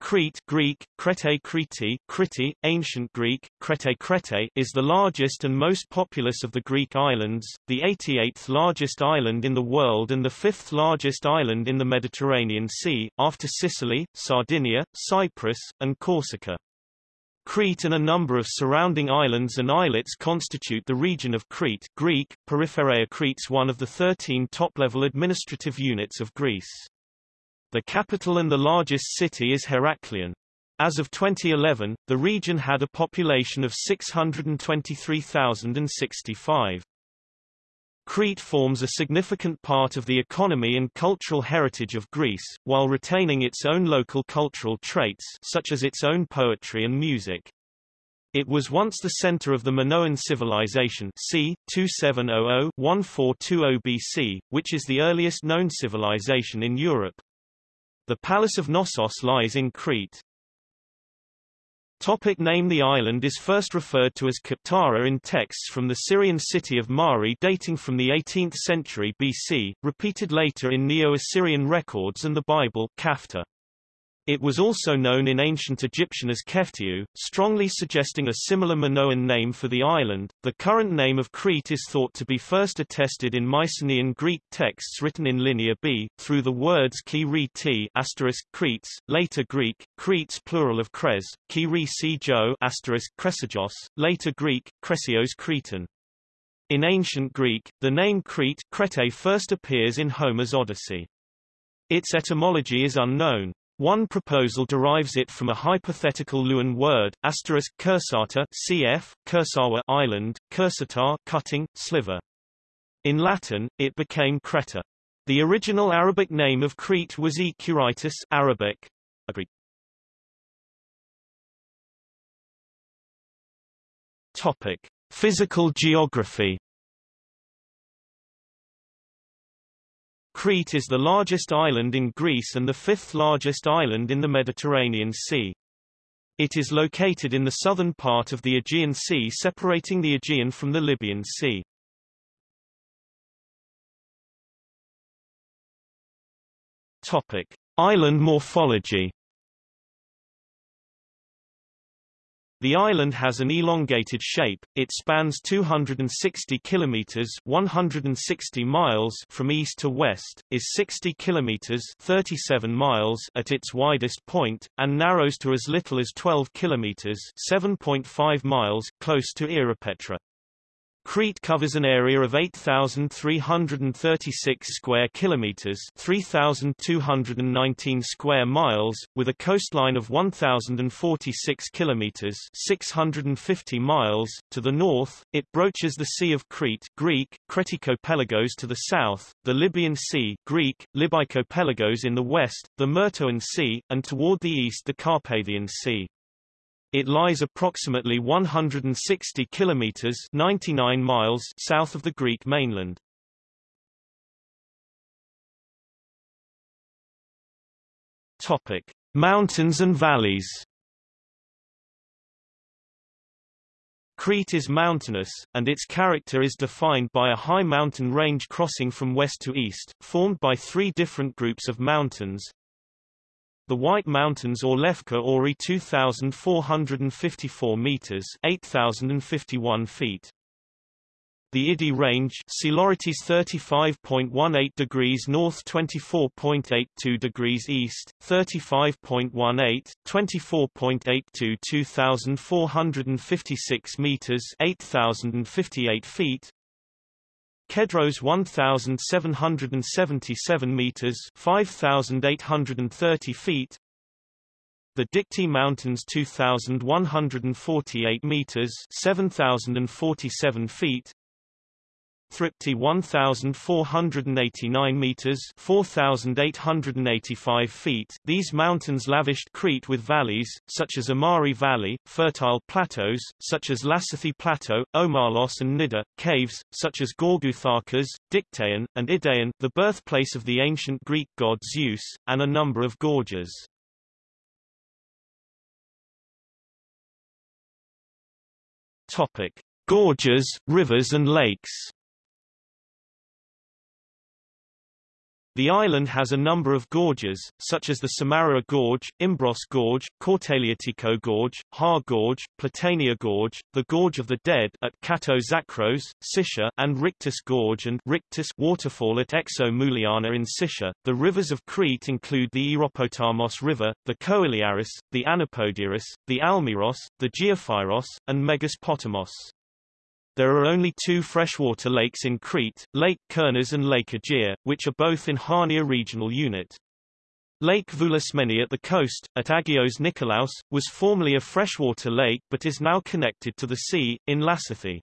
Crete Greek, Krete Kriti, Kriti, Ancient Greek, Krete Krete is the largest and most populous of the Greek islands, the 88th largest island in the world and the fifth largest island in the Mediterranean Sea, after Sicily, Sardinia, Cyprus, and Corsica. Crete and a number of surrounding islands and islets constitute the region of Crete Greek, Peripheria Crete's one of the 13 top-level administrative units of Greece. The capital and the largest city is Heraklion. As of 2011, the region had a population of 623,065. Crete forms a significant part of the economy and cultural heritage of Greece, while retaining its own local cultural traits such as its own poetry and music. It was once the center of the Minoan civilization c. 2700-1420 BC, which is the earliest known civilization in Europe. The Palace of Knossos lies in Crete. Topic name The island is first referred to as Kaptara in texts from the Syrian city of Mari dating from the 18th century BC, repeated later in Neo-Assyrian records and the Bible Kafta. It was also known in ancient Egyptian as Keftiu, strongly suggesting a similar Minoan name for the island. The current name of Crete is thought to be first attested in Mycenaean Greek texts written in Linear B, through the words ki re Cretes, later Greek, Cretes plural of Kres, ki re si later Greek, Kresios Cretan. In ancient Greek, the name Crete Crete first appears in Homer's Odyssey. Its etymology is unknown. One proposal derives it from a hypothetical Luwian word, asterisk cursata cf. Kursawa island, cursatar cutting, sliver. In Latin, it became Creta. The original Arabic name of Crete was E. Curitis Arabic. Topic: Physical geography Crete is the largest island in Greece and the fifth largest island in the Mediterranean Sea. It is located in the southern part of the Aegean Sea separating the Aegean from the Libyan Sea. Topic: Island morphology The island has an elongated shape. It spans 260 kilometers, 160 miles from east to west, is 60 kilometers, 37 miles at its widest point, and narrows to as little as 12 kilometers, 7.5 miles close to Ierapetra. Crete covers an area of 8,336 square kilometers, 3,219 square miles, with a coastline of 1,046 kilometers, 650 miles to the north. It broaches the Sea of Crete, Greek Kretikopelagos to the south, the Libyan Sea, Greek Libycopelagos in the west, the Myrtoan Sea, and toward the east the Carpathian Sea. It lies approximately 160 kilometers 99 miles south of the Greek mainland. Topic: Mountains and valleys. Crete is mountainous, and its character is defined by a high mountain range crossing from west to east, formed by three different groups of mountains, the White Mountains or Lefka Ori 2,454 meters 8,051 feet. The Idi Range Psilorítis 35.18 degrees north 24.82 degrees east, 35.18, 24.82 2,456 meters 8,058 feet Kedros 1,777 meters 5,830 feet. The Dikti Mountains 2,148 meters 7,047 feet Thripti 1,489 meters 4,885 feet These mountains lavished Crete with valleys, such as Amari Valley, fertile plateaus, such as Lassithi Plateau, Omalos and Nida, caves, such as Gourgouthakas, Dictaeon, and Idaeon the birthplace of the ancient Greek god Zeus, and a number of gorges. Topic. Gorges, rivers and lakes The island has a number of gorges, such as the Samaria Gorge, Imbros Gorge, Kourtaliotiko Gorge, Ha Gorge, Platania Gorge, the Gorge of the Dead at Kato Zakros, Sitia, and Richtis Gorge and Richtis waterfall at Exo Mouliana in Sitia. The rivers of Crete include the Eropotamos River, the Koiliaris, the Anapodiaris, the Almiros, the Geophyros, and Megas Potamos. There are only two freshwater lakes in Crete, Lake Kournas and Lake Aegea, which are both in Hania regional unit. Lake Voulismeni at the coast, at Agios Nikolaos, was formerly a freshwater lake but is now connected to the sea, in Lassithi.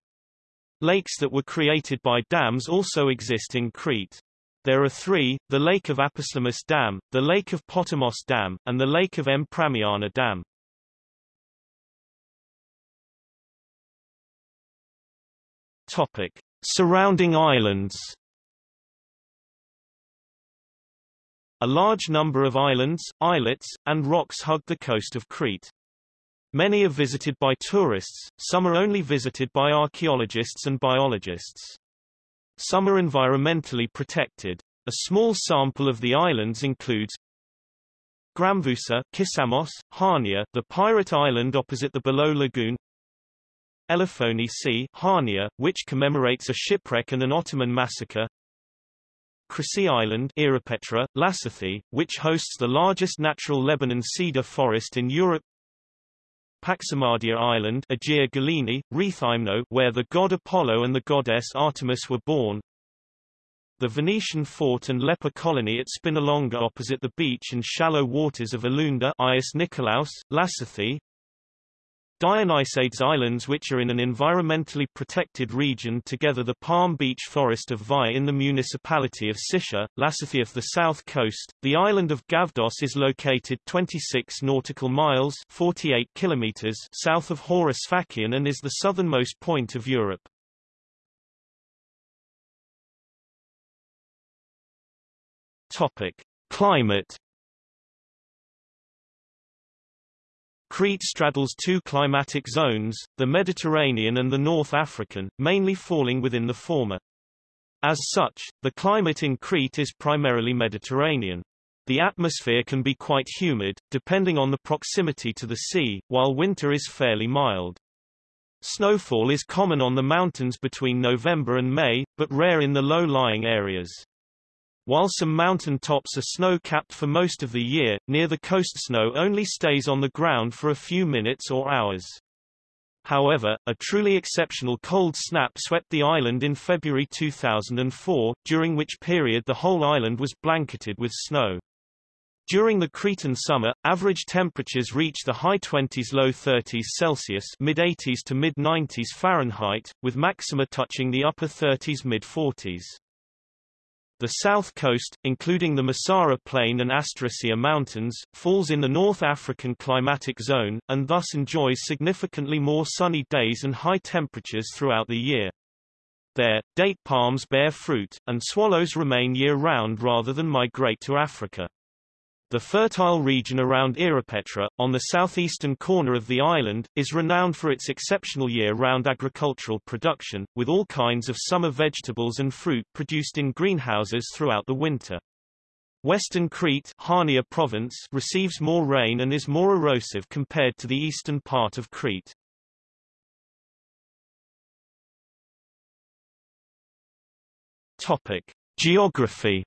Lakes that were created by dams also exist in Crete. There are three, the Lake of Apostomus Dam, the Lake of Potamos Dam, and the Lake of M. Pramiana Dam. Topic: Surrounding islands. A large number of islands, islets, and rocks hug the coast of Crete. Many are visited by tourists, some are only visited by archaeologists and biologists. Some are environmentally protected. A small sample of the islands includes Gramvousa, Kissamos, Hania, the pirate island opposite the below lagoon, Elefoni Sea, Hania, which commemorates a shipwreck and an Ottoman massacre. Chrysi Island, Ierapetra, Lassithi, which hosts the largest natural Lebanon cedar forest in Europe. Paximadia Island, Agia Galini, Rethymno, where the god Apollo and the goddess Artemis were born. The Venetian fort and leper colony at Spinalonga opposite the beach and shallow waters of Elounda Agios Nikolaos, Lassithi, Dionysades Islands which are in an environmentally protected region together the Palm Beach Forest of Vai in the municipality of Sitia, Lassithi of the south coast. The island of Gavdos is located 26 nautical miles 48 kilometers south of Horus Fakian and is the southernmost point of Europe. Topic: Climate Crete straddles two climatic zones, the Mediterranean and the North African, mainly falling within the former. As such, the climate in Crete is primarily Mediterranean. The atmosphere can be quite humid, depending on the proximity to the sea, while winter is fairly mild. Snowfall is common on the mountains between November and May, but rare in the low-lying areas. While some mountain tops are snow-capped for most of the year, near the coast snow only stays on the ground for a few minutes or hours. However, a truly exceptional cold snap swept the island in February 2004, during which period the whole island was blanketed with snow. During the Cretan summer, average temperatures reach the high 20s low 30s Celsius mid 80s to mid 90s Fahrenheit, with maxima touching the upper 30s mid 40s. The south coast, including the Messara Plain and Asterousia Mountains, falls in the North African climatic zone, and thus enjoys significantly more sunny days and high temperatures throughout the year. There, date palms bear fruit, and swallows remain year-round rather than migrate to Africa. The fertile region around Ierapetra, on the southeastern corner of the island, is renowned for its exceptional year-round agricultural production, with all kinds of summer vegetables and fruit produced in greenhouses throughout the winter. Western Crete Hania province receives more rain and is more erosive compared to the eastern part of Crete. Topic. Geography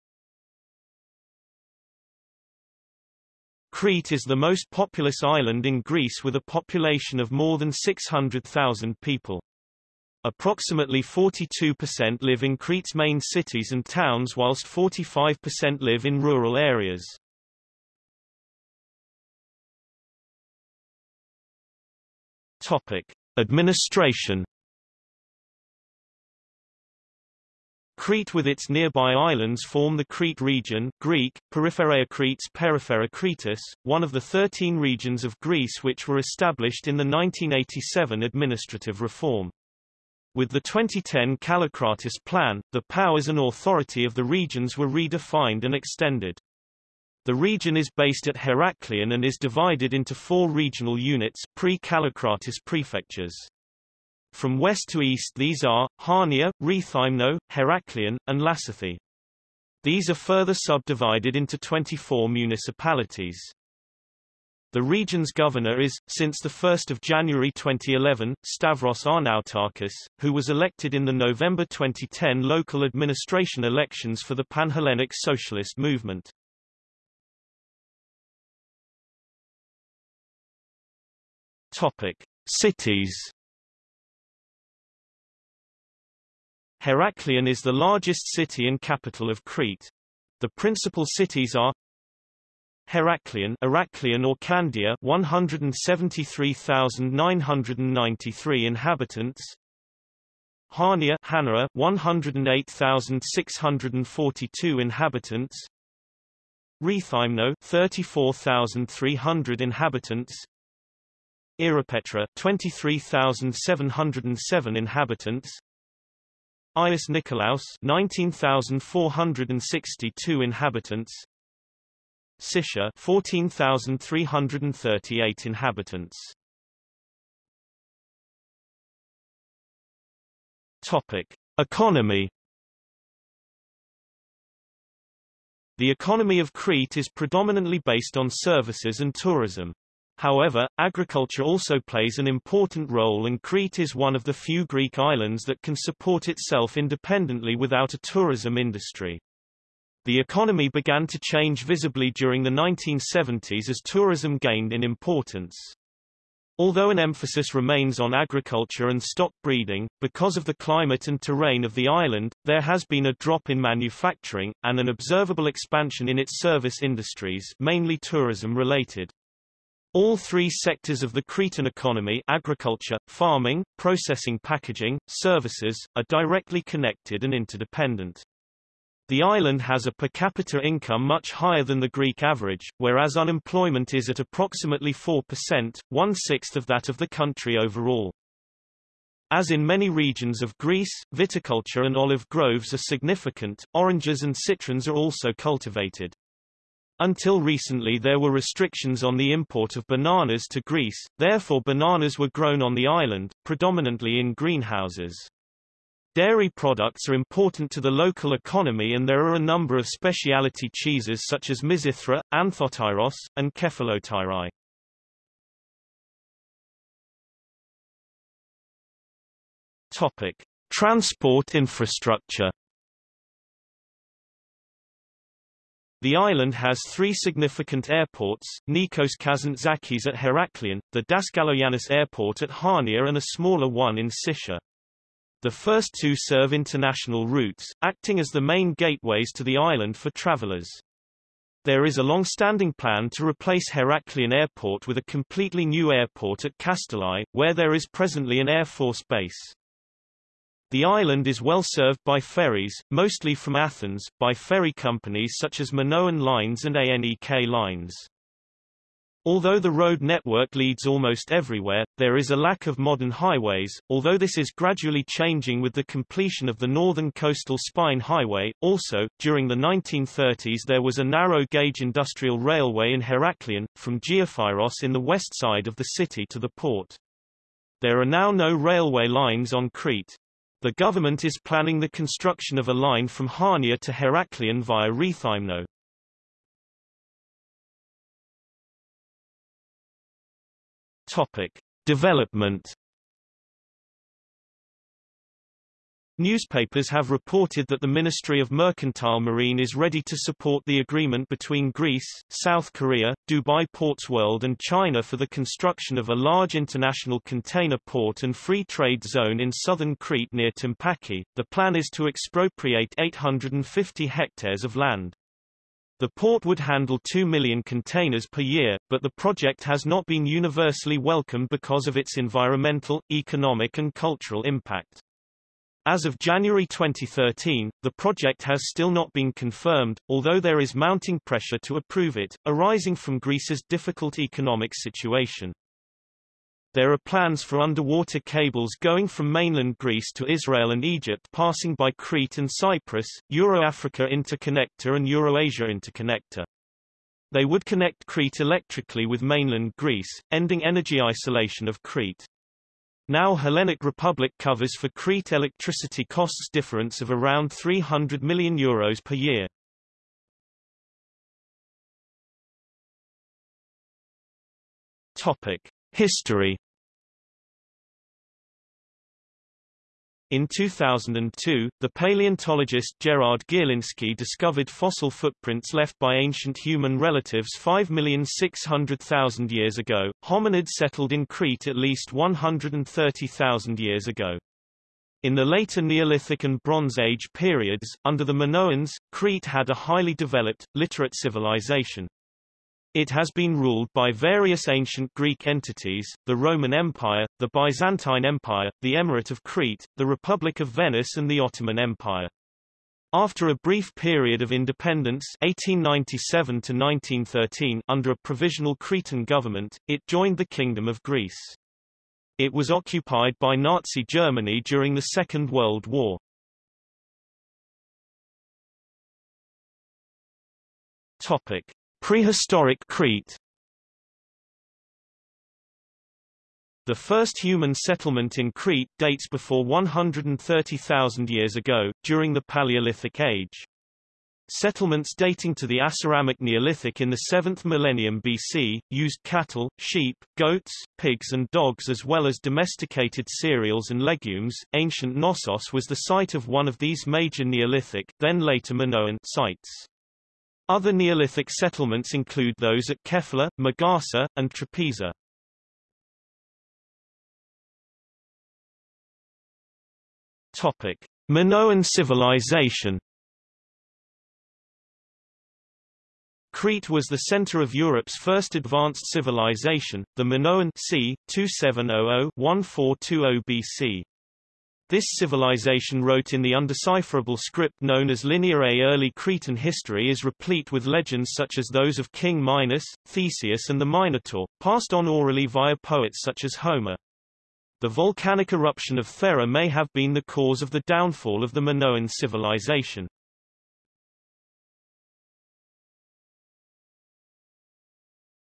Crete is the most populous island in Greece with a population of more than 600,000 people. Approximately 42% live in Crete's main cities and towns whilst 45% live in rural areas. Topic: Administration Crete with its nearby islands form the Crete region Greek, Peripheria Cretes Periphera Cretus, one of the 13 regions of Greece which were established in the 1987 administrative reform. With the 2010 Kallikratis plan, the powers and authority of the regions were redefined and extended. The region is based at Heraklion and is divided into four regional units pre-Kallikratis prefectures. From west to east these are, Hania, Rethymno, Heraklion, and Lassithi. These are further subdivided into 24 municipalities. The region's governor is, since 1 January 2011, Stavros Arnaoutakis, who was elected in the November 2010 local administration elections for the Panhellenic Socialist Movement. Topic. Cities Heraklion is the largest city and capital of Crete. The principal cities are Heraklion, Heraklion or Candia 173,993 inhabitants. Hania Hanera 108,642 inhabitants. Rethymno 34,300 inhabitants. Ierapetra 23,707 inhabitants Agios Nikolaos 19,462 inhabitants. Sitia 14,338 inhabitants. Topic. Economy. The economy of Crete is predominantly based on services and tourism. However, agriculture also plays an important role and Crete is one of the few Greek islands that can support itself independently without a tourism industry. The economy began to change visibly during the 1970s as tourism gained in importance. Although an emphasis remains on agriculture and stock breeding, because of the climate and terrain of the island, there has been a drop in manufacturing, and an observable expansion in its service industries mainly tourism-related. All three sectors of the Cretan economy agriculture, farming, processing packaging, services, are directly connected and interdependent. The island has a per capita income much higher than the Greek average, whereas unemployment is at approximately 4%, one-sixth of that of the country overall. As in many regions of Greece, viticulture and olive groves are significant, oranges and citrons are also cultivated. Until recently there were restrictions on the import of bananas to Greece, therefore bananas were grown on the island, predominantly in greenhouses. Dairy products are important to the local economy and there are a number of specialty cheeses such as Mizithra, Anthotyros, and Kephalotyri. Topic: Transport infrastructure. The island has three significant airports, Nikos Kazantzakis at Heraklion, the Daskalogiannis Airport at Hania and a smaller one in Sitia. The first two serve international routes, acting as the main gateways to the island for travelers. There is a long-standing plan to replace Heraklion Airport with a completely new airport at Kastelli, where there is presently an Air Force base. The island is well served by ferries, mostly from Athens, by ferry companies such as Minoan Lines and ANEK Lines. Although the road network leads almost everywhere, there is a lack of modern highways, although this is gradually changing with the completion of the Northern Coastal Spine Highway. Also, during the 1930s there was a narrow-gauge industrial railway in Heraklion, from Geophyros in the west side of the city to the port. There are now no railway lines on Crete. The government is planning the construction of a line from Hania to Heraklion via Rethymno. Topic: Development. Newspapers have reported that the Ministry of Mercantile Marine is ready to support the agreement between Greece, South Korea, Dubai Ports World and China for the construction of a large international container port and free trade zone in southern Crete near Timpaki. The plan is to expropriate 850 hectares of land. The port would handle 2 million containers per year, but the project has not been universally welcomed because of its environmental, economic and cultural impact. As of January 2013, the project has still not been confirmed, although there is mounting pressure to approve it, arising from Greece's difficult economic situation. There are plans for underwater cables going from mainland Greece to Israel and Egypt passing by Crete and Cyprus, Euro-Africa Interconnector and Eurasia Interconnector. They would connect Crete electrically with mainland Greece, ending energy isolation of Crete. Now Hellenic Republic covers for Crete electricity costs difference of around 300 million euros per year. Topic: History In 2002, the paleontologist Gerard Gierlinski discovered fossil footprints left by ancient human relatives 5,600,000 years ago. Hominids settled in Crete at least 130,000 years ago. In the later Neolithic and Bronze Age periods, under the Minoans, Crete had a highly developed, literate civilization. It has been ruled by various ancient Greek entities, the Roman Empire, the Byzantine Empire, the Emirate of Crete, the Republic of Venice and the Ottoman Empire. After a brief period of independence 1897 to 1913 under a provisional Cretan government, it joined the Kingdom of Greece. It was occupied by Nazi Germany during the Second World War. Topic. Prehistoric Crete The first human settlement in Crete dates before 130,000 years ago, during the Paleolithic Age. Settlements dating to the Aceramic Neolithic in the 7th millennium BC, used cattle, sheep, goats, pigs and dogs as well as domesticated cereals and legumes. Ancient Knossos was the site of one of these major Neolithic then later Minoan sites. Other Neolithic settlements include those at Kefla, Magasa, and Trapeza. Topic: Minoan civilization. Crete was the center of Europe's first advanced civilization, the Minoan c. 2700-1420 BC. This civilization wrote in the undecipherable script known as Linear A. Early Cretan history is replete with legends such as those of King Minos, Theseus and the Minotaur, passed on orally via poets such as Homer. The volcanic eruption of Thera may have been the cause of the downfall of the Minoan civilization.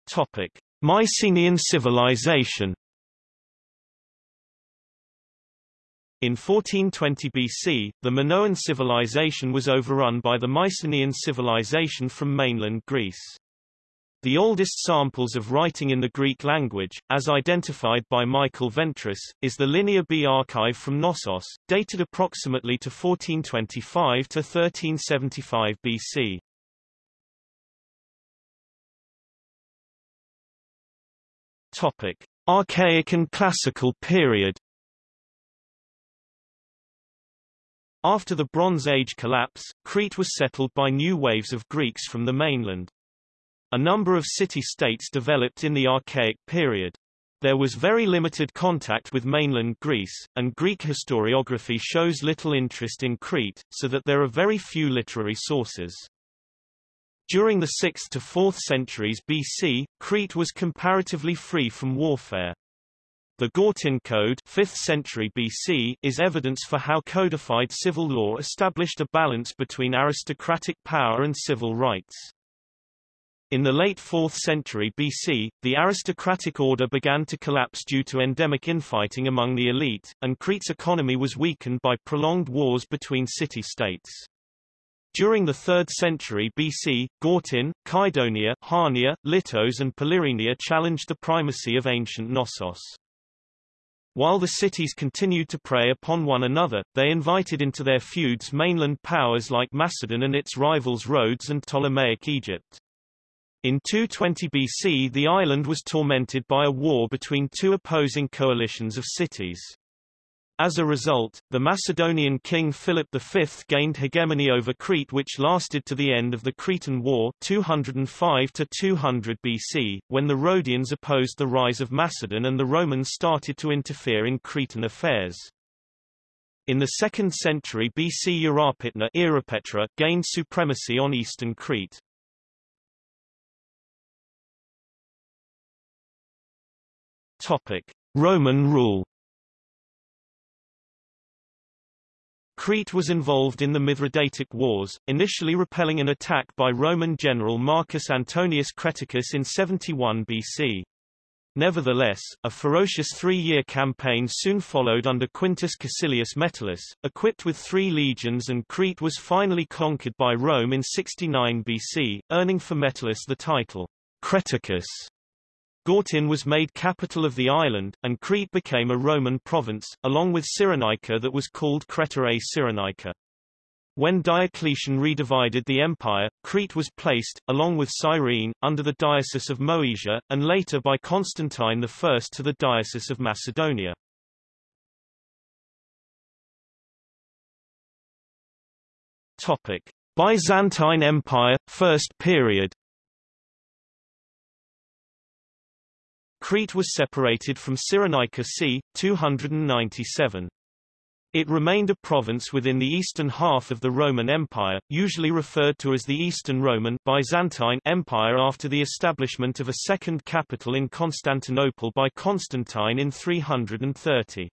Topic: Mycenaean civilization In 1420 BC, the Minoan civilization was overrun by the Mycenaean civilization from mainland Greece. The oldest samples of writing in the Greek language, as identified by Michael Ventris, is the Linear B archive from Knossos, dated approximately to 1425 to 1375 BC. Topic: Archaic and Classical period After the Bronze Age collapse, Crete was settled by new waves of Greeks from the mainland. A number of city-states developed in the Archaic period. There was very limited contact with mainland Greece, and Greek historiography shows little interest in Crete, so that there are very few literary sources. During the 6th to 4th centuries BC, Crete was comparatively free from warfare. The Gortyn Code 5th century BC is evidence for how codified civil law established a balance between aristocratic power and civil rights. In the late 4th century BC, the aristocratic order began to collapse due to endemic infighting among the elite, and Crete's economy was weakened by prolonged wars between city-states. During the 3rd century BC, Gortyn, Kydonia, Hania, Lyttos and Polyrrhenia challenged the primacy of ancient Knossos. While the cities continued to prey upon one another, they invited into their feuds mainland powers like Macedon and its rivals Rhodes and Ptolemaic Egypt. In 220 BC the island was tormented by a war between two opposing coalitions of cities. As a result, the Macedonian king Philip V gained hegemony over Crete which lasted to the end of the Cretan War 205 to 200 BC, when the Rhodians opposed the rise of Macedon and the Romans started to interfere in Cretan affairs. In the 2nd century BC Hierapytna gained supremacy on eastern Crete. Topic: Roman rule Crete was involved in the Mithridatic Wars, initially repelling an attack by Roman general Marcus Antonius Creticus in 71 BC. Nevertheless, a ferocious three-year campaign soon followed under Quintus Caecilius Metellus, equipped with three legions and Crete was finally conquered by Rome in 69 BC, earning for Metellus the title, Creticus. Gortyn was made capital of the island, and Crete became a Roman province, along with Cyrenaica that was called Cretae Cyrenaica. When Diocletian redivided the empire, Crete was placed, along with Cyrene, under the Diocese of Moesia, and later by Constantine I to the Diocese of Macedonia. Topic. Byzantine Empire, First Period Crete was separated from Cyrenaica c. 297. It remained a province within the eastern half of the Roman Empire, usually referred to as the Eastern Roman Byzantine Empire after the establishment of a second capital in Constantinople by Constantine in 330.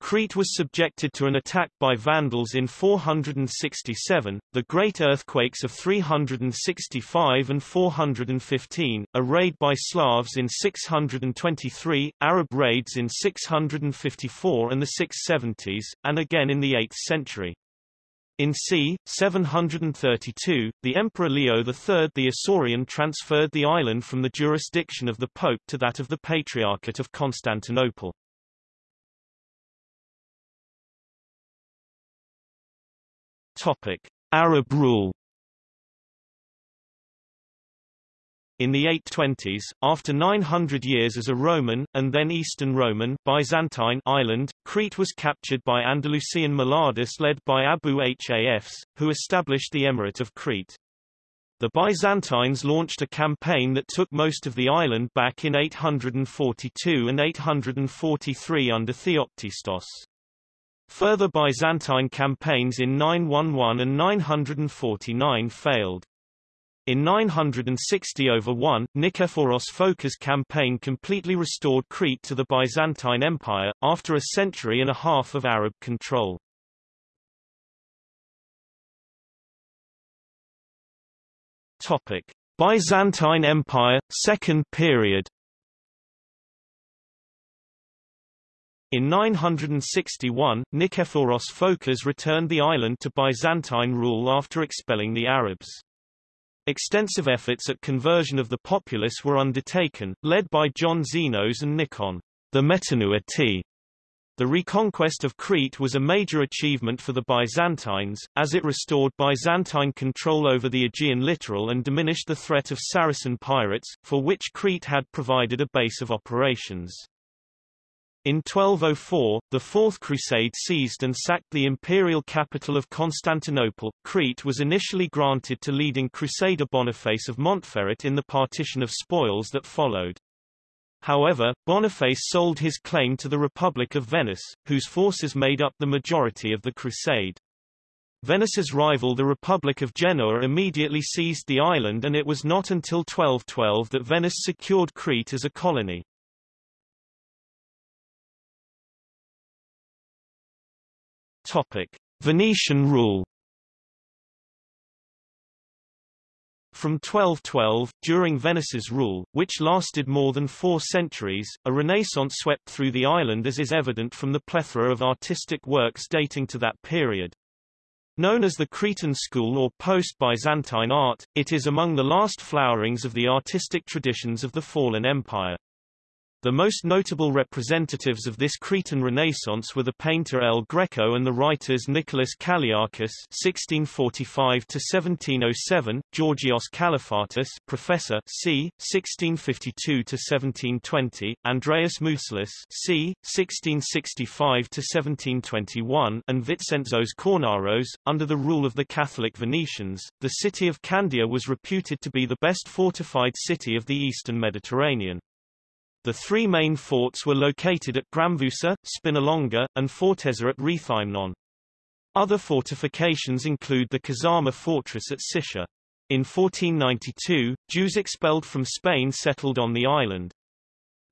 Crete was subjected to an attack by Vandals in 467, the great earthquakes of 365 and 415, a raid by Slavs in 623, Arab raids in 654 and the 670s, and again in the 8th century. In c. 732, the Emperor Leo III the Isaurian transferred the island from the jurisdiction of the Pope to that of the Patriarchate of Constantinople. Topic: Arab rule. In the 820s, after 900 years as a Roman, and then Eastern Roman Byzantine island, Crete was captured by Andalusian Muladis led by Abu Hafs, who established the Emirate of Crete. The Byzantines launched a campaign that took most of the island back in 842 and 843 under Theoctistos. Further Byzantine campaigns in 911 and 949 failed. In 960 over 1, Nikephoros Phocas' campaign completely restored Crete to the Byzantine Empire, after a century and a half of Arab control. Topic. Byzantine Empire, Second Period In 961, Nikephoros Phokas returned the island to Byzantine rule after expelling the Arabs. Extensive efforts at conversion of the populace were undertaken, led by John Xenos and Nikon, the Metanouati. The reconquest of Crete was a major achievement for the Byzantines, as it restored Byzantine control over the Aegean littoral and diminished the threat of Saracen pirates, for which Crete had provided a base of operations. In 1204, the Fourth Crusade seized and sacked the imperial capital of Constantinople. Crete was initially granted to leading crusader Boniface of Montferrat in the partition of spoils that followed. However, Boniface sold his claim to the Republic of Venice, whose forces made up the majority of the crusade. Venice's rival the Republic of Genoa immediately seized the island and it was not until 1212 that Venice secured Crete as a colony. Topic: Venetian rule. From 1212, during Venice's rule, which lasted more than four centuries, a renaissance swept through the island as is evident from the plethora of artistic works dating to that period. Known as the Cretan school or post-Byzantine art, it is among the last flowerings of the artistic traditions of the fallen empire. The most notable representatives of this Cretan Renaissance were the painter El Greco and the writers Nicholas Kalliakis (1645–1707), Georgios Kalafatis, Professor, c. 1652–1720, Andreas Mousselis, c. 1665–1721, and Vincenzos Kornaros. Under the rule of the Catholic Venetians, the city of Candia was reputed to be the best fortified city of the eastern Mediterranean. The three main forts were located at Gramvousa, Spinalonga, and Fortezza at Rethymnon. Other fortifications include the Kazarma fortress at Sitia. In 1492, Jews expelled from Spain settled on the island.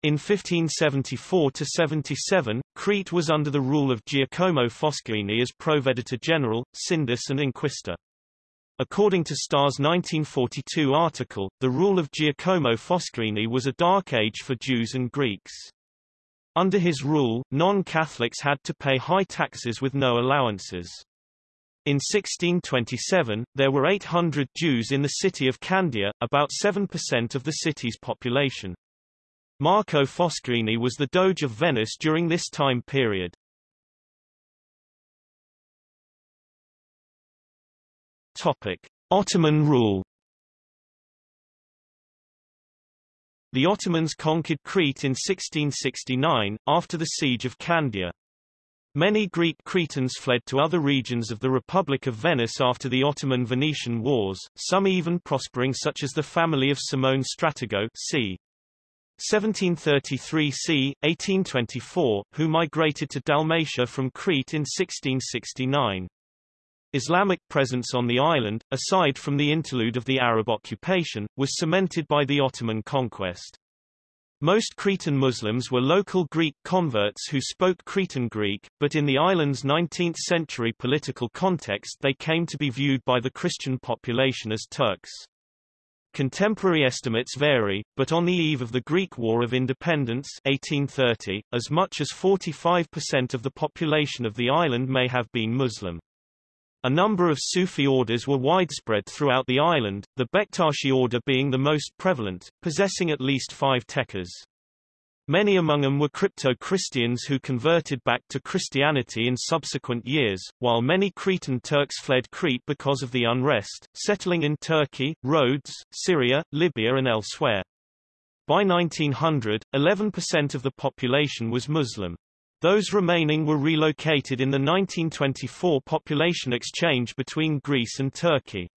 In 1574–77, Crete was under the rule of Giacomo Foscarini as Proveditore General, Sindus and Inquisitor. According to Starr's 1942 article, the rule of Giacomo Foscarini was a dark age for Jews and Greeks. Under his rule, non-Catholics had to pay high taxes with no allowances. In 1627, there were 800 Jews in the city of Candia, about 7% of the city's population. Marco Foscarini was the Doge of Venice during this time period. Topic. Ottoman rule The Ottomans conquered Crete in 1669, after the siege of Candia. Many Greek Cretans fled to other regions of the Republic of Venice after the Ottoman-Venetian Wars, some even prospering such as the family of Simone Stratigo c. 1733 c. 1824, who migrated to Dalmatia from Crete in 1669. Islamic presence on the island, aside from the interlude of the Arab occupation, was cemented by the Ottoman conquest. Most Cretan Muslims were local Greek converts who spoke Cretan Greek, but in the island's 19th-century political context they came to be viewed by the Christian population as Turks. Contemporary estimates vary, but on the eve of the Greek War of Independence 1830, as much as 45% of the population of the island may have been Muslim. A number of Sufi orders were widespread throughout the island, the Bektashi order being the most prevalent, possessing at least five tekkes. Many among them were crypto-Christians who converted back to Christianity in subsequent years, while many Cretan Turks fled Crete because of the unrest, settling in Turkey, Rhodes, Syria, Libya and elsewhere. By 1900, 11% of the population was Muslim. Those remaining were relocated in the 1924 population exchange between Greece and Turkey.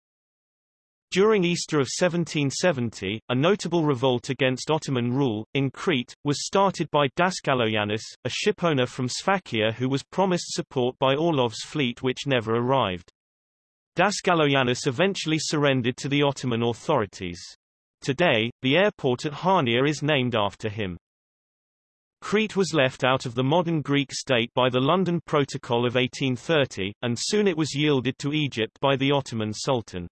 During Easter of 1770, a notable revolt against Ottoman rule, in Crete, was started by Daskaloyannis, a shipowner from Sfakia who was promised support by Orlov's fleet which never arrived. Daskaloyannis eventually surrendered to the Ottoman authorities. Today, the airport at Hania is named after him. Crete was left out of the modern Greek state by the London Protocol of 1830, and soon it was yielded to Egypt by the Ottoman Sultan.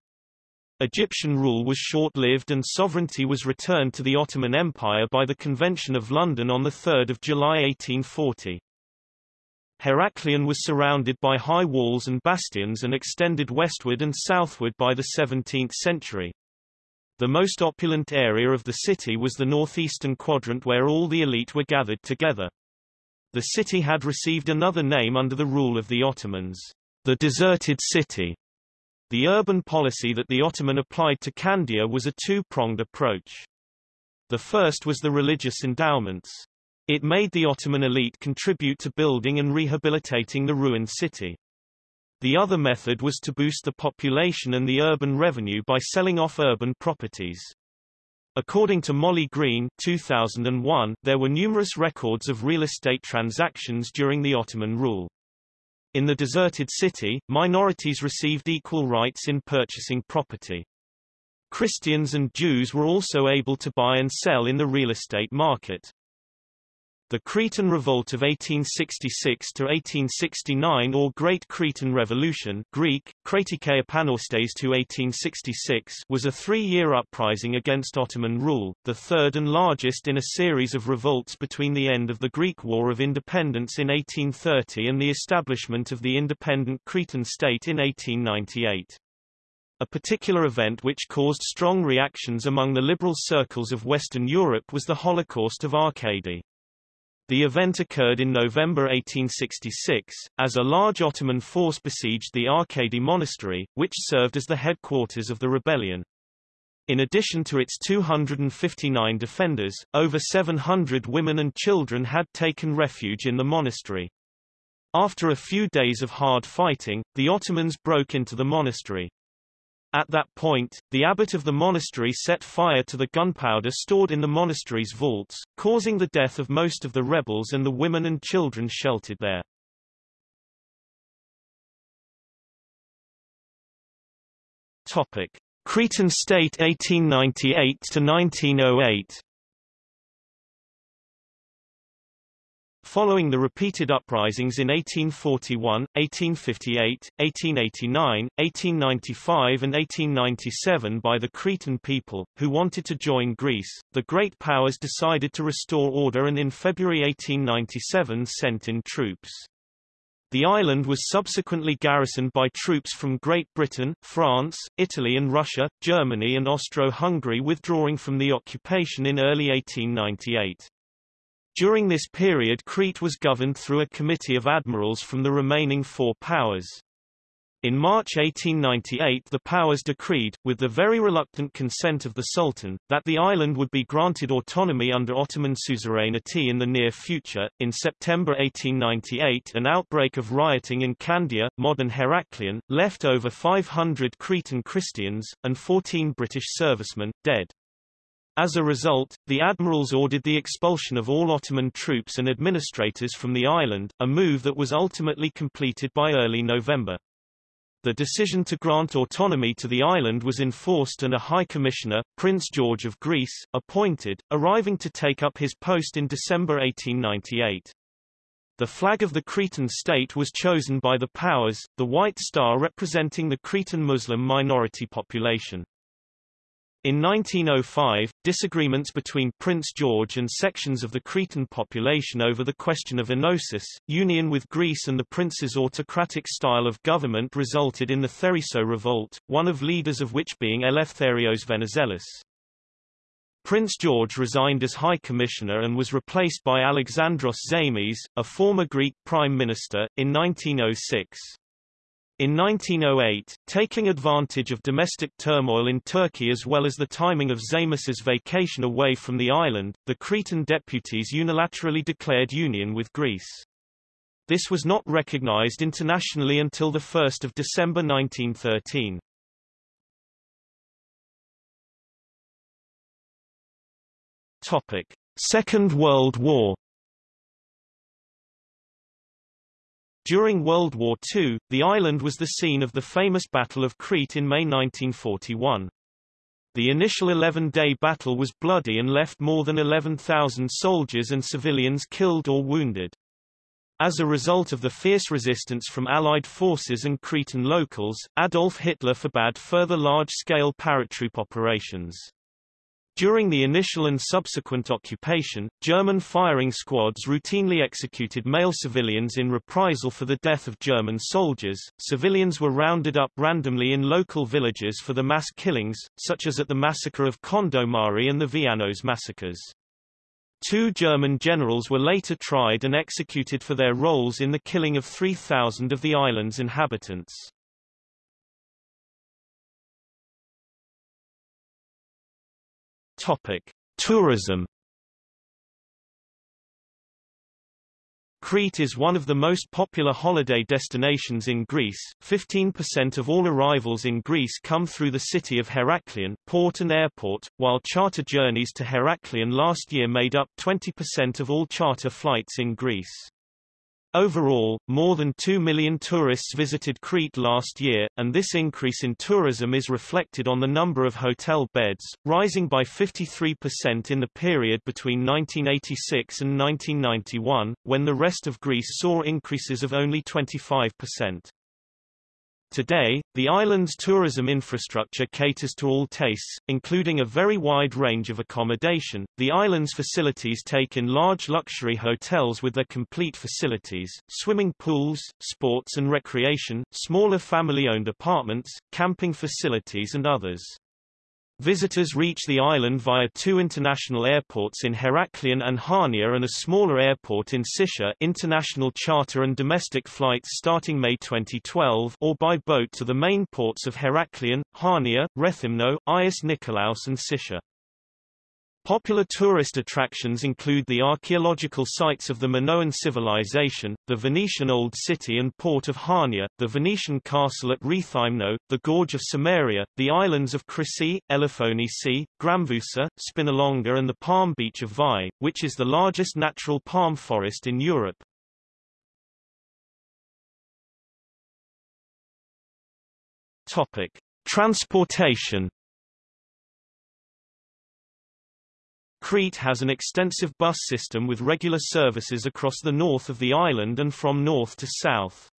Egyptian rule was short-lived and sovereignty was returned to the Ottoman Empire by the Convention of London on 3 July 1840. Heraklion was surrounded by high walls and bastions and extended westward and southward by the 17th century. The most opulent area of the city was the northeastern quadrant where all the elite were gathered together. The city had received another name under the rule of the Ottomans, the deserted city. The urban policy that the Ottoman applied to Candia was a two-pronged approach. The first was the religious endowments. It made the Ottoman elite contribute to building and rehabilitating the ruined city. The other method was to boost the population and the urban revenue by selling off urban properties. According to Molly Greene 2001, there were numerous records of real estate transactions during the Ottoman rule. In the deserted city, minorities received equal rights in purchasing property. Christians and Jews were also able to buy and sell in the real estate market. The Cretan Revolt of 1866–1869 or Great Cretan Revolution Greek, Kratike Epanorastes to 1866 was a three-year uprising against Ottoman rule, the third and largest in a series of revolts between the end of the Greek War of Independence in 1830 and the establishment of the independent Cretan state in 1898. A particular event which caused strong reactions among the liberal circles of Western Europe was the Holocaust of Arkadi. The event occurred in November 1866, as a large Ottoman force besieged the Arkadi Monastery, which served as the headquarters of the rebellion. In addition to its 259 defenders, over 700 women and children had taken refuge in the monastery. After a few days of hard fighting, the Ottomans broke into the monastery. At that point, the abbot of the monastery set fire to the gunpowder stored in the monastery's vaults, causing the death of most of the rebels and the women and children sheltered there. Topic: Cretan State 1898 to 1908. Following the repeated uprisings in 1841, 1858, 1889, 1895 and 1897 by the Cretan people, who wanted to join Greece, the Great Powers decided to restore order and in February 1897 sent in troops. The island was subsequently garrisoned by troops from Great Britain, France, Italy and Russia, Germany and Austro-Hungary withdrawing from the occupation in early 1898. During this period Crete was governed through a committee of admirals from the remaining four powers. In March 1898 the powers decreed, with the very reluctant consent of the Sultan, that the island would be granted autonomy under Ottoman suzerainty in the near future. In September 1898 an outbreak of rioting in Candia, modern Heraklion, left over 500 Cretan Christians, and 14 British servicemen, dead. As a result, the admirals ordered the expulsion of all Ottoman troops and administrators from the island, a move that was ultimately completed by early November. The decision to grant autonomy to the island was enforced and a High Commissioner, Prince George of Greece, appointed, arriving to take up his post in December 1898. The flag of the Cretan state was chosen by the powers, the White Star representing the Cretan Muslim minority population. In 1905, disagreements between Prince George and sections of the Cretan population over the question of enosis, union with Greece and the prince's autocratic style of government resulted in the Theriso revolt, one of leaders of which being Eleftherios Venizelos. Prince George resigned as High Commissioner and was replaced by Alexandros Zaimis, a former Greek Prime Minister, in 1906. In 1908, taking advantage of domestic turmoil in Turkey as well as the timing of Zaimis's vacation away from the island, the Cretan deputies unilaterally declared union with Greece. This was not recognized internationally until 1 December 1913. Topic. Second World War During World War II, the island was the scene of the famous Battle of Crete in May 1941. The initial 11-day battle was bloody and left more than 11,000 soldiers and civilians killed or wounded. As a result of the fierce resistance from Allied forces and Cretan locals, Adolf Hitler forbade further large-scale paratroop operations. During the initial and subsequent occupation, German firing squads routinely executed male civilians in reprisal for the death of German soldiers. Civilians were rounded up randomly in local villages for the mass killings, such as at the massacre of Kondomari and the Vianos massacres. Two German generals were later tried and executed for their roles in the killing of 3,000 of the island's inhabitants. Topic: Tourism. Crete is one of the most popular holiday destinations in Greece. 15% of all arrivals in Greece come through the city of Heraklion, port and airport, while charter journeys to Heraklion last year made up 20% of all charter flights in Greece. Overall, more than 2 million tourists visited Crete last year, and this increase in tourism is reflected on the number of hotel beds, rising by 53% in the period between 1986 and 1991, when the rest of Greece saw increases of only 25%. Today, the island's tourism infrastructure caters to all tastes, including a very wide range of accommodation. The island's facilities take in large luxury hotels with their complete facilities, swimming pools, sports and recreation, smaller family-owned apartments, camping facilities and others. Visitors reach the island via two international airports in Heraklion and Hania and a smaller airport in Sitia international charter and domestic flights starting May 2012 or by boat to the main ports of Heraklion, Hania, Rethymno, Agios Nikolaos and Sitia. Popular tourist attractions include the archaeological sites of the Minoan civilization, the Venetian Old City and port of Hania, the Venetian castle at Rethymno, the Gorge of Samaria, the islands of Chrysi, Elafonisi, Gramvousa, Spinalonga and the palm beach of Vai, which is the largest natural palm forest in Europe. Topic. Transportation Crete has an extensive bus system with regular services across the north of the island and from north to south.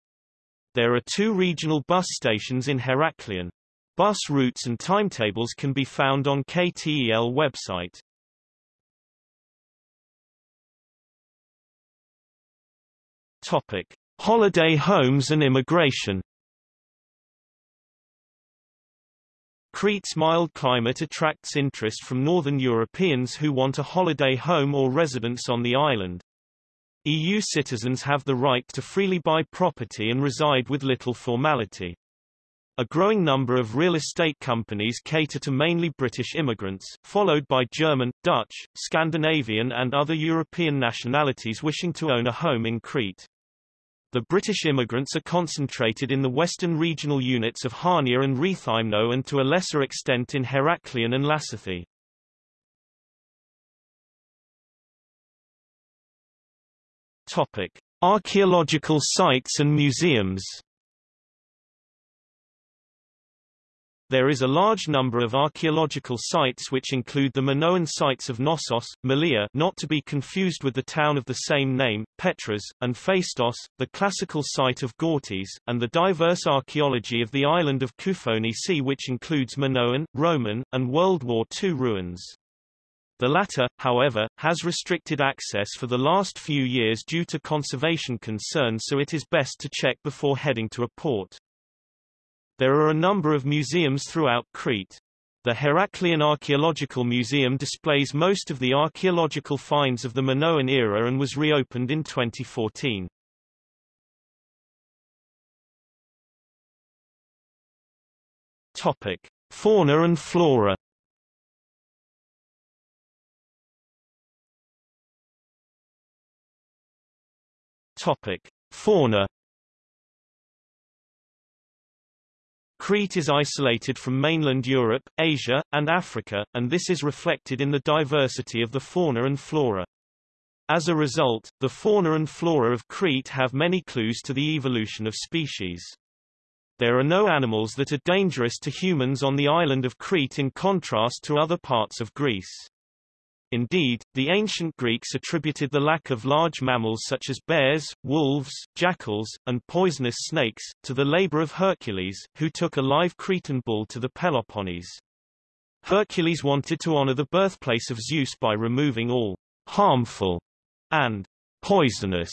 There are two regional bus stations in Heraklion. Bus routes and timetables can be found on KTEL website. Topic: Holiday homes and immigration Crete's mild climate attracts interest from northern Europeans who want a holiday home or residence on the island. EU citizens have the right to freely buy property and reside with little formality. A growing number of real estate companies cater to mainly British immigrants, followed by German, Dutch, Scandinavian and other European nationalities wishing to own a home in Crete. The British immigrants are concentrated in the western regional units of Hania and Rethymno and to a lesser extent in Heraklion and Lassithi. Topic: Archaeological sites and museums. There is a large number of archaeological sites which include the Minoan sites of Knossos, Malia not to be confused with the town of the same name, Petras, and Phaistos, the classical site of Gortys, and the diverse archaeology of the island of Koufonisi which includes Minoan, Roman, and World War II ruins. The latter, however, has restricted access for the last few years due to conservation concerns so it is best to check before heading to a port. There are a number of museums throughout Crete. The Heraklion Archaeological Museum displays most of the archaeological finds of the Minoan era and was reopened in 2014. Topic: Fauna and flora. Topic: Fauna Crete is isolated from mainland Europe, Asia, and Africa, and this is reflected in the diversity of the fauna and flora. As a result, the fauna and flora of Crete have many clues to the evolution of species. There are no animals that are dangerous to humans on the island of Crete in contrast to other parts of Greece. Indeed, the ancient Greeks attributed the lack of large mammals such as bears, wolves, jackals, and poisonous snakes, to the labor of Hercules, who took a live Cretan bull to the Peloponnese. Hercules wanted to honor the birthplace of Zeus by removing all harmful and poisonous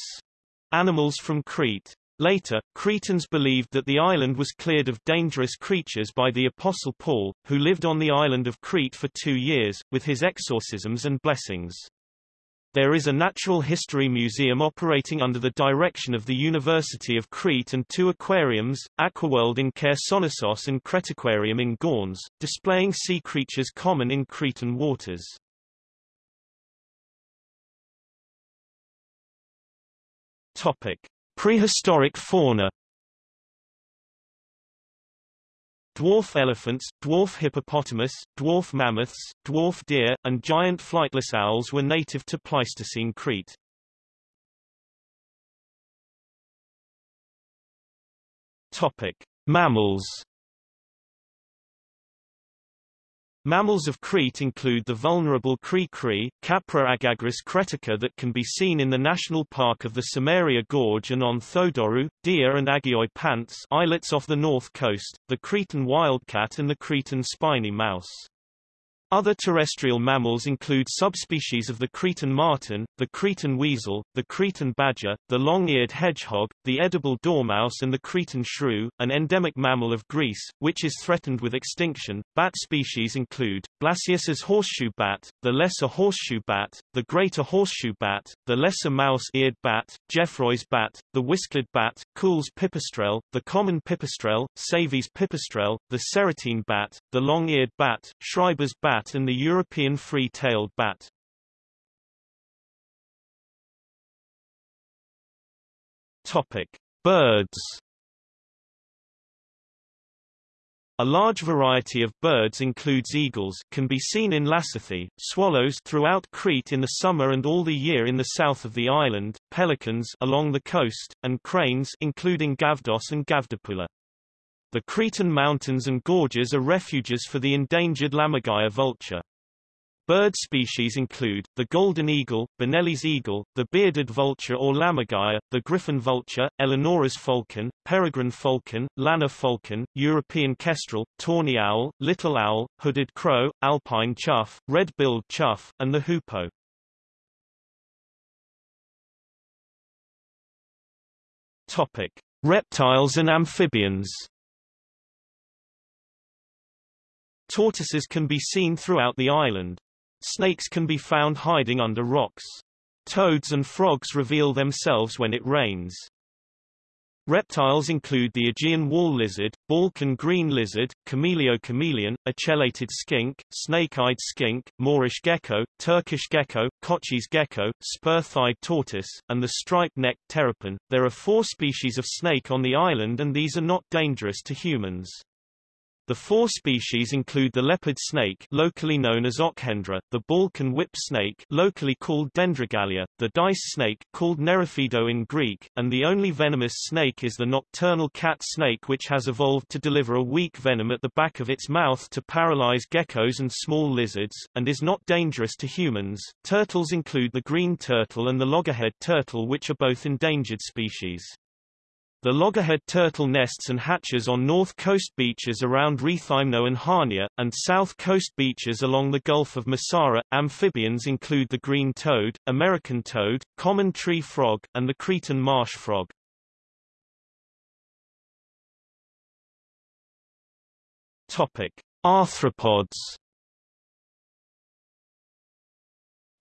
animals from Crete. Later, Cretans believed that the island was cleared of dangerous creatures by the Apostle Paul, who lived on the island of Crete for two years, with his exorcisms and blessings. There is a natural history museum operating under the direction of the University of Crete and two aquariums, Aquaworld in Chersonesos and Cretaquarium in Gournes, displaying sea creatures common in Cretan waters. Topic. Prehistoric fauna Dwarf elephants, dwarf hippopotamus, dwarf mammoths, dwarf deer, and giant flightless owls were native to Pleistocene Crete. Topic: Mammals Mammals of Crete include the vulnerable cri-cri, Capra aegagrus cretica that can be seen in the National Park of the Samaria Gorge and on Thodorou, deer and Agioi Pantes islets off the north coast, the Cretan wildcat and the Cretan spiny mouse. Other terrestrial mammals include subspecies of the Cretan marten, the Cretan weasel, the Cretan badger, the long-eared hedgehog, the edible dormouse and the Cretan shrew, an endemic mammal of Greece, which is threatened with extinction. Bat species include, Blasius's horseshoe bat, the lesser horseshoe bat, the greater horseshoe bat, the lesser mouse-eared bat, Geoffroy's bat, the whiskered bat, Kuhl's pipistrelle, the common pipistrelle, Savi's pipistrelle, the serotine bat, the long-eared bat, Schreiber's bat bat and the European free-tailed bat. Topic: Birds. A large variety of birds includes eagles can be seen in Lassithi, swallows throughout Crete in the summer and all the year in the south of the island, pelicans along the coast, and cranes including Gavdos and Gavdopoula. The Cretan mountains and gorges are refuges for the endangered Lammergeier vulture. Bird species include, the golden eagle, Bonelli's eagle, the bearded vulture or lammergeier, the griffon vulture, Eleonora's falcon, peregrine falcon, lanner falcon, European kestrel, tawny owl, little owl, hooded crow, alpine chough, red-billed chough, and the hoopoe. Topic: Reptiles and amphibians. Tortoises can be seen throughout the island. Snakes can be found hiding under rocks. Toads and frogs reveal themselves when it rains. Reptiles include the Aegean wall lizard, Balkan green lizard, Chamaeleo chameleon, ocellated skink, snake-eyed skink, Moorish gecko, Turkish gecko, Kotschy's gecko, spur-thighed tortoise, and the striped-necked terrapin. There are four species of snake on the island and these are not dangerous to humans. The four species include the leopard snake locally known as Ochendra, the Balkan whip snake locally called Dendrogallia, the dice snake called Nerophido in Greek, and the only venomous snake is the nocturnal cat snake which has evolved to deliver a weak venom at the back of its mouth to paralyze geckos and small lizards, and is not dangerous to humans. Turtles include the green turtle and the loggerhead turtle which are both endangered species. The loggerhead turtle nests and hatches on north coast beaches around Rethymno and Hania, and south coast beaches along the Gulf of Messara. Amphibians include the green toad, American toad, common tree frog, and the Cretan marsh frog. Topic: Arthropods.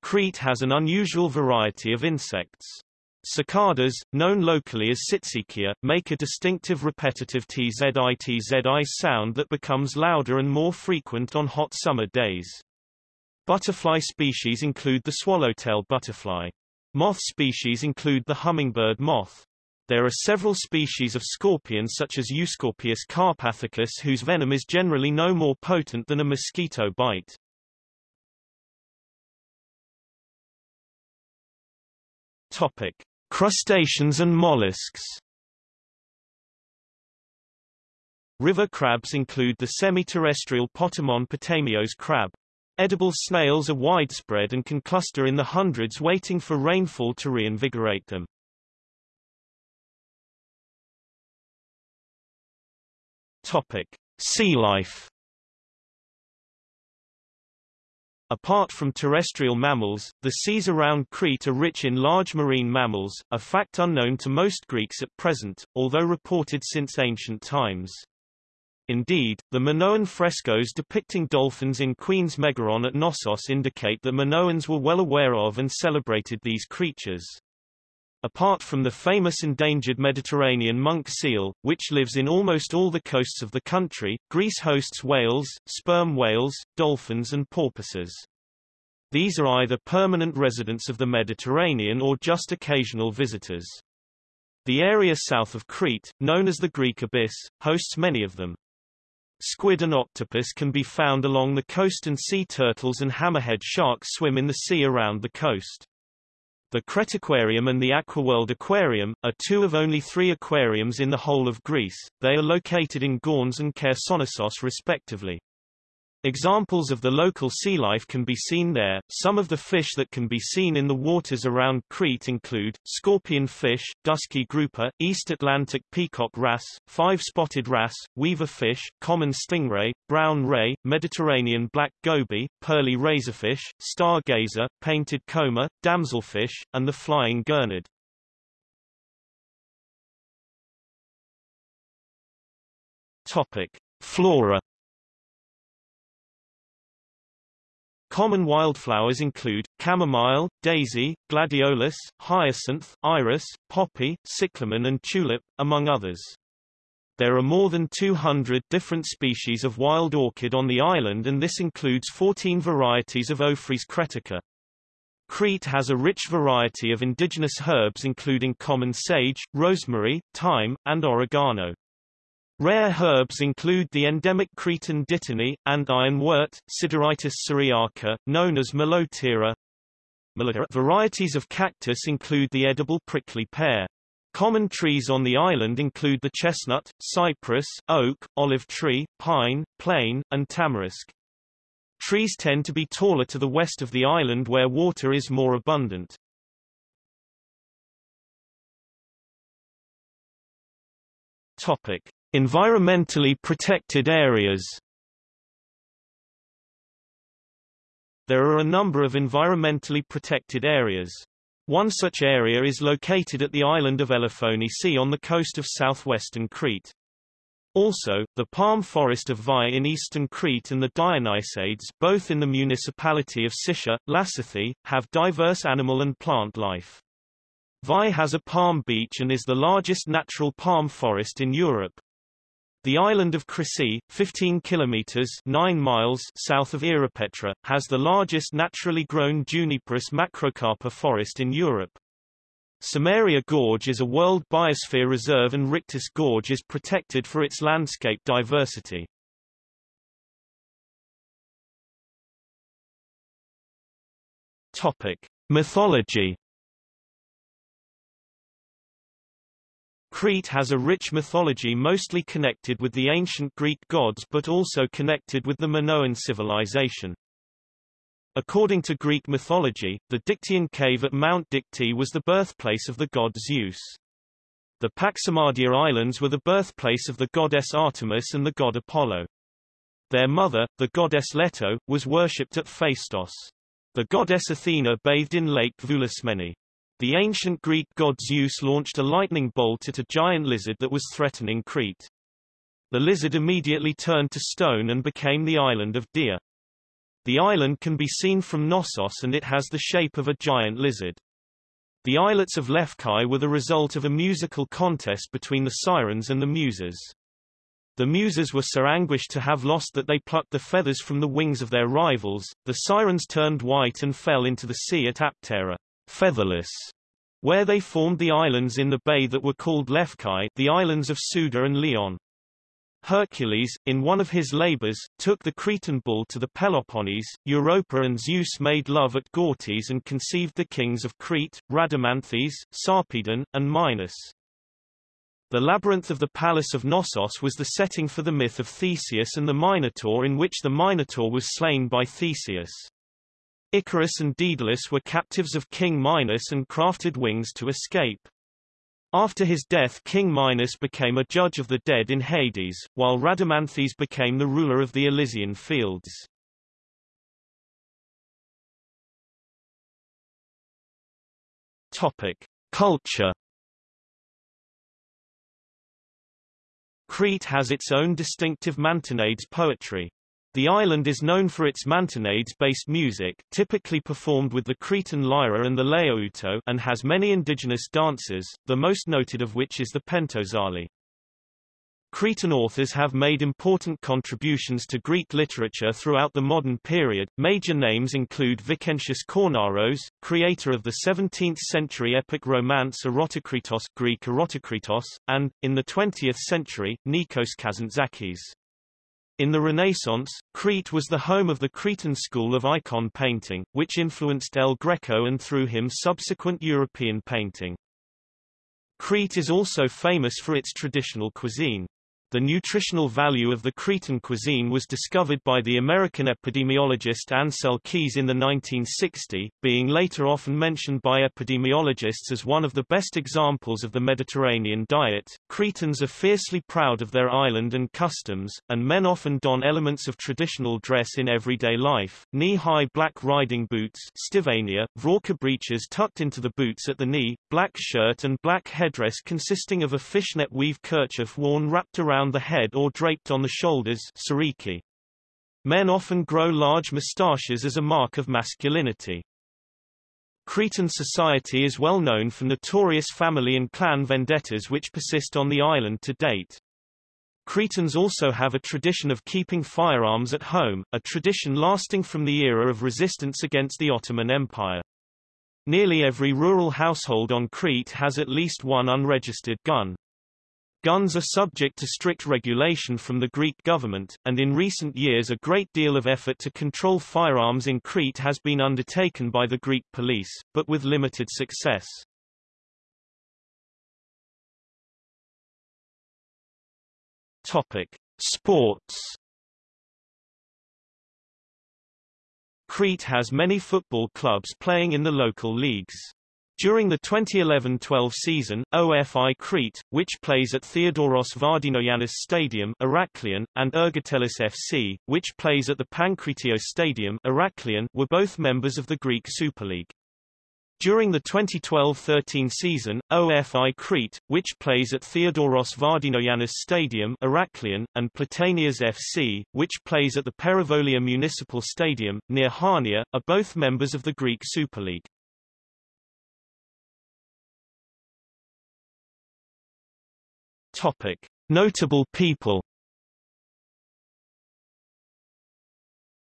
Crete has an unusual variety of insects. Cicadas, known locally as Tzitzikia, make a distinctive repetitive tzitzi sound that becomes louder and more frequent on hot summer days. Butterfly species include the swallowtail butterfly. Moth species include the hummingbird moth. There are several species of scorpions such as Euscorpius carpathicus whose venom is generally no more potent than a mosquito bite. Topic: Crustaceans and mollusks River crabs include the semi-terrestrial Potamon potamios crab. Edible snails are widespread and can cluster in the hundreds waiting for rainfall to reinvigorate them. Topic: Sea life Apart from terrestrial mammals, the seas around Crete are rich in large marine mammals, a fact unknown to most Greeks at present, although reported since ancient times. Indeed, the Minoan frescoes depicting dolphins in Queen's Megaron at Knossos indicate that Minoans were well aware of and celebrated these creatures. Apart from the famous endangered Mediterranean monk seal, which lives in almost all the coasts of the country, Greece hosts whales, sperm whales, dolphins and porpoises. These are either permanent residents of the Mediterranean or just occasional visitors. The area south of Crete, known as the Greek Abyss, hosts many of them. Squid and octopus can be found along the coast and sea turtles and hammerhead sharks swim in the sea around the coast. The Cretaquarium and the Aquaworld Aquarium, are two of only three aquariums in the whole of Greece, they are located in Gournes and Chersonesos respectively. Examples of the local sea life can be seen there. Some of the fish that can be seen in the waters around Crete include scorpion fish, dusky grouper, East Atlantic peacock wrasse, five-spotted wrasse, weaver fish, common stingray, brown ray, Mediterranean black goby, pearly razorfish, stargazer, painted comber, damselfish, and the flying gurnard. Topic: Flora Common wildflowers include, chamomile, daisy, gladiolus, hyacinth, iris, poppy, cyclamen and tulip, among others. There are more than 200 different species of wild orchid on the island and this includes 14 varieties of Ophrys cretica. Crete has a rich variety of indigenous herbs including common sage, rosemary, thyme, and oregano. Rare herbs include the endemic Cretan dittany, and ironwort, Sideritis syriaca, known as Malotira. Varieties of cactus include the edible prickly pear. Common trees on the island include the chestnut, cypress, oak, olive tree, pine, plane, and tamarisk. Trees tend to be taller to the west of the island where water is more abundant. Topic: Environmentally protected areas There are a number of environmentally protected areas. One such area is located at the island of Elafonisi on the coast of southwestern Crete. Also, the palm forest of Vai in eastern Crete and the Dionysades both in the municipality of Sitia, Lassithi, have diverse animal and plant life. Vai has a palm beach and is the largest natural palm forest in Europe. The island of Chrysi, 15 kilometers 9 miles south of Ierapetra, has the largest naturally grown Juniperus macrocarpa forest in Europe. Samaria Gorge is a World Biosphere Reserve and Richtis Gorge is protected for its landscape diversity. Topic: Mythology Crete has a rich mythology mostly connected with the ancient Greek gods but also connected with the Minoan civilization. According to Greek mythology, the Dictaean cave at Mount Dicte was the birthplace of the god Zeus. The Paximadia Islands were the birthplace of the goddess Artemis and the god Apollo. Their mother, the goddess Leto, was worshipped at Phaistos. The goddess Athena bathed in Lake Voulismeni. The ancient Greek god Zeus launched a lightning bolt at a giant lizard that was threatening Crete. The lizard immediately turned to stone and became the island of Dia. The island can be seen from Knossos and it has the shape of a giant lizard. The islets of Lefkai were the result of a musical contest between the sirens and the muses. The muses were so anguished to have lost that they plucked the feathers from the wings of their rivals, the sirens turned white and fell into the sea at Aptera featherless, where they formed the islands in the bay that were called Lefkai the islands of Suda and Leon. Hercules, in one of his labors, took the Cretan bull to the Peloponnese, Europa and Zeus made love at Gortys and conceived the kings of Crete, Rhadamanthys, Sarpedon, and Minos. The labyrinth of the palace of Knossos was the setting for the myth of Theseus and the Minotaur in which the Minotaur was slain by Theseus. Icarus and Daedalus were captives of King Minos and crafted wings to escape. After his death King Minos became a judge of the dead in Hades, while Rhadamanthys became the ruler of the Elysian fields. Topic. Culture Crete has its own distinctive mantinades poetry. The island is known for its mantinades-based music typically performed with the Cretan lyra and the laouto and has many indigenous dances, the most noted of which is the pentozali. Cretan authors have made important contributions to Greek literature throughout the modern period. Major names include Vicentius Kornaros, creator of the 17th-century epic romance Erotokritos Greek Erotokritos, and, in the 20th century, Nikos Kazantzakis. In the Renaissance, Crete was the home of the Cretan school of icon painting, which influenced El Greco and through him subsequent European painting. Crete is also famous for its traditional cuisine. The nutritional value of the Cretan cuisine was discovered by the American epidemiologist Ancel Keys in the 1960, being later often mentioned by epidemiologists as one of the best examples of the Mediterranean diet. Cretans are fiercely proud of their island and customs, and men often don elements of traditional dress in everyday life, knee-high black riding boots stivania, vraka breeches tucked into the boots at the knee, black shirt and black headdress consisting of a fishnet weave kerchief worn wrapped around around the head or draped on the shoulders sariki. Men often grow large moustaches as a mark of masculinity. Cretan society is well known for notorious family and clan vendettas which persist on the island to date. Cretans also have a tradition of keeping firearms at home, a tradition lasting from the era of resistance against the Ottoman Empire. Nearly every rural household on Crete has at least one unregistered gun. Guns are subject to strict regulation from the Greek government, and in recent years a great deal of effort to control firearms in Crete has been undertaken by the Greek police, but with limited success. Topic: Sports. Crete has many football clubs playing in the local leagues. During the 2011-12 season, OFI Crete, which plays at Theodoros Vardinogiannis Stadium Heraklion, and Ergotelis FC, which plays at the Pankratio Stadium Heraklion, were both members of the Greek Super League. During the 2012-13 season, OFI Crete, which plays at Theodoros Vardinogiannis Stadium Heraklion, and Platanias FC, which plays at the Perivolia Municipal Stadium, near Hania, are both members of the Greek Super League. Topic. Notable people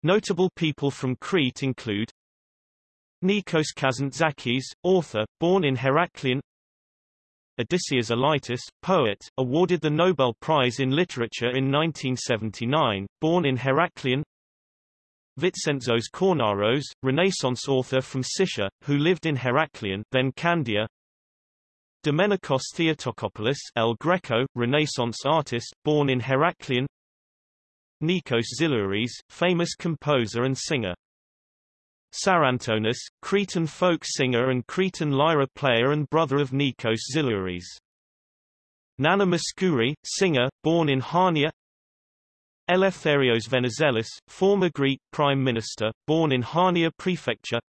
Notable people from Crete include Nikos Kazantzakis, author, born in Heraklion Odysseas Elytis, poet, awarded the Nobel Prize in Literature in 1979, born in Heraklion Vitzentsos Kornaros, Renaissance author from Sitia, who lived in Heraklion then Candia Domenikos Theotokopoulos El Greco, Renaissance artist, born in Heraklion. Nikos Xilouris, famous composer and singer. Psarantonis, Cretan folk singer and Cretan lyra player and brother of Nikos Xilouris. Nana Mouskouri, singer, born in Hania. Eleftherios Venizelos, former Greek prime minister, born in Hania prefecture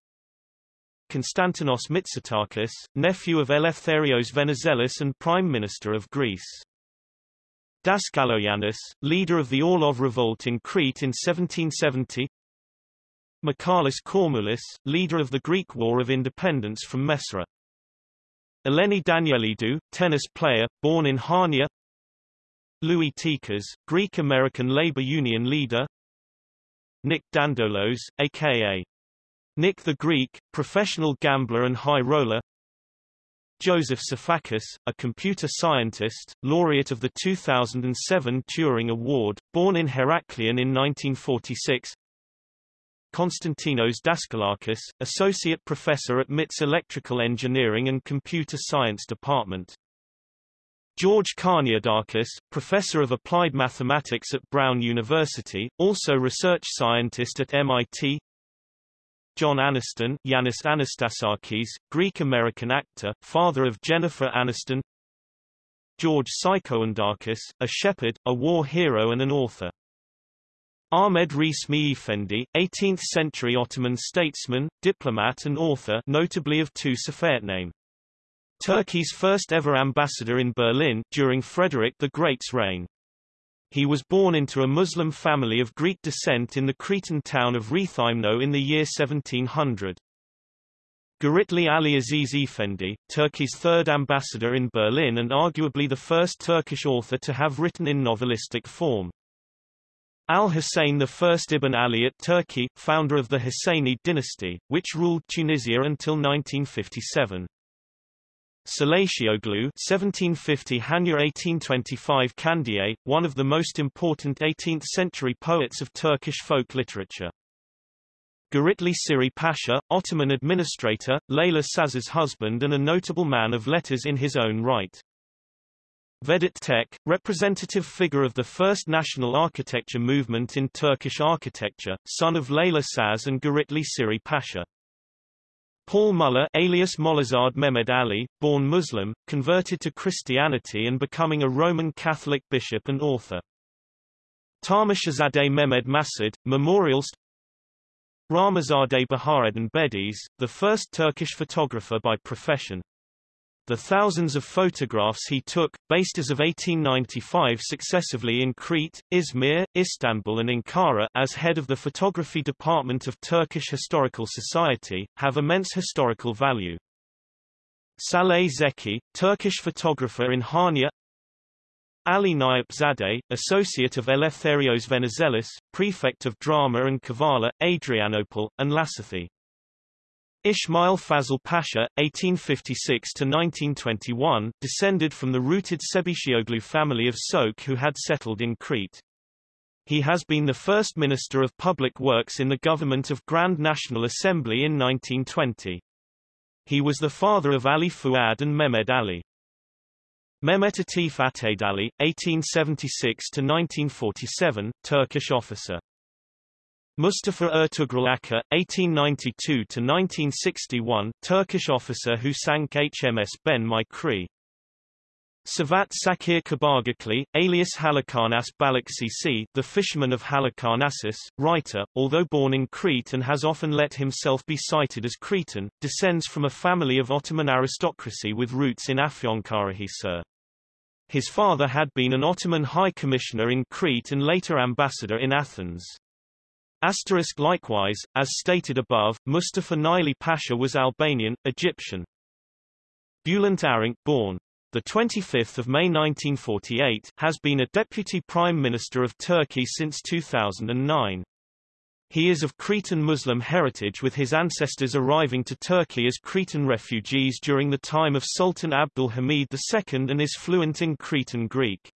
Konstantinos Mitsotakis, nephew of Eleftherios Venizelos and prime minister of Greece. Daskaloyannis, leader of the Orlov revolt in Crete in 1770 Michalis Kormoulis, leader of the Greek War of Independence from Messara. Eleni Daniilidou, tennis player, born in Hania Louis Tikas, Greek-American labor union leader Nick Dandolos, a.k.a. Nick the Greek, professional gambler and high roller Joseph Sifakis, a computer scientist, laureate of the 2007 Turing Award, born in Heraklion in 1946 Konstantinos Daskalakis, Associate Professor at MIT's Electrical Engineering and Computer Science Department. George Karniadakis, Professor of Applied Mathematics at Brown University, also research scientist at MIT. John Aniston Yanis Anastasakis, Greek-American actor, father of Jennifer Aniston George Psychoundakis, a shepherd, a war hero and an author. Ahmed Resmi Efendi, 18th-century Ottoman statesman, diplomat and author notably of two name. Turkey's first ever ambassador in Berlin, during Frederick the Great's reign. He was born into a Muslim family of Greek descent in the Cretan town of Rethymno in the year 1700. Giritli Ali Aziz Efendi, Turkey's third ambassador in Berlin and arguably the first Turkish author to have written in novelistic form. Al-Hussein I ibn Ali at Turkey, founder of the Husseini dynasty, which ruled Tunisia until 1957. Salatioglu 1750 Hanya 1825 Kandiye, one of the most important 18th-century poets of Turkish folk literature. Giritli Siri Pasha, Ottoman administrator, Leyla Saz's husband and a notable man of letters in his own right. Vedat Tek, representative figure of the first national architecture movement in Turkish architecture, son of Leyla Saz and Giritli Siri Pasha. Paul Muller alias Mollazad Mehmed Ali, born Muslim, converted to Christianity and becoming a Roman Catholic bishop and author. Tamashazadeh Mehmed Masud, memorials Ramazadeh Bahaeddin Bediz, the first Turkish photographer by profession. The thousands of photographs he took, based as of 1895 successively in Crete, Izmir, Istanbul and Ankara as head of the photography department of Turkish Historical Society, have immense historical value. Saleh Zeki, Turkish photographer in Hania Ali Nayip Zadeh, associate of Eleftherios Venizelos, prefect of drama and Kavala, Adrianople, and Lassithi. Ismail Fazıl Pasha, 1856–1921, descended from the rooted Sebişioglu family of Sok who had settled in Crete. He has been the first Minister of Public Works in the government of Grand National Assembly in 1920. He was the father of Ali Fuad and Mehmed Ali. Mehmet Atif Atedali, 1876–1947, Turkish officer. Mustafa Ertugrul Aka, 1892–1961, Turkish officer who sank HMS Ben-my-Chree. Savat Sakir Kabaağaçlı, alias Halikarnas Balıkçısı, the fisherman of Halikarnassus, writer, although born in Crete and has often let himself be cited as Cretan, descends from a family of Ottoman aristocracy with roots in Afyonkarahisar. His father had been an Ottoman High Commissioner in Crete and later ambassador in Athens. Asterisk likewise, as stated above, Mustafa Naili Pasha was Albanian, Egyptian. Bülent Arınç born the 25th of May 1948, has been a Deputy Prime Minister of Turkey since 2009. He is of Cretan Muslim heritage with his ancestors arriving to Turkey as Cretan refugees during the time of Sultan Abdul Hamid II and is fluent in Cretan Greek.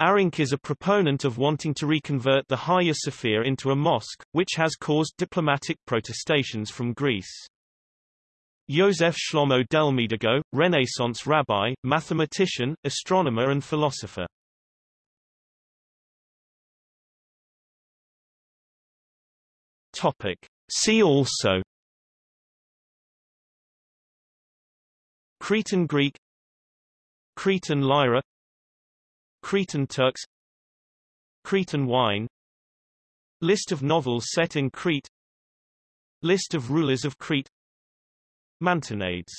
Arınç is a proponent of wanting to reconvert the Hagia Sophia into a mosque, which has caused diplomatic protestations from Greece. Joseph Shlomo Delmedigo, Renaissance rabbi, mathematician, astronomer and philosopher. Topic. See also Cretan Greek Cretan lyra Cretan Turks Cretan wine List of novels set in Crete List of rulers of Crete Mantinades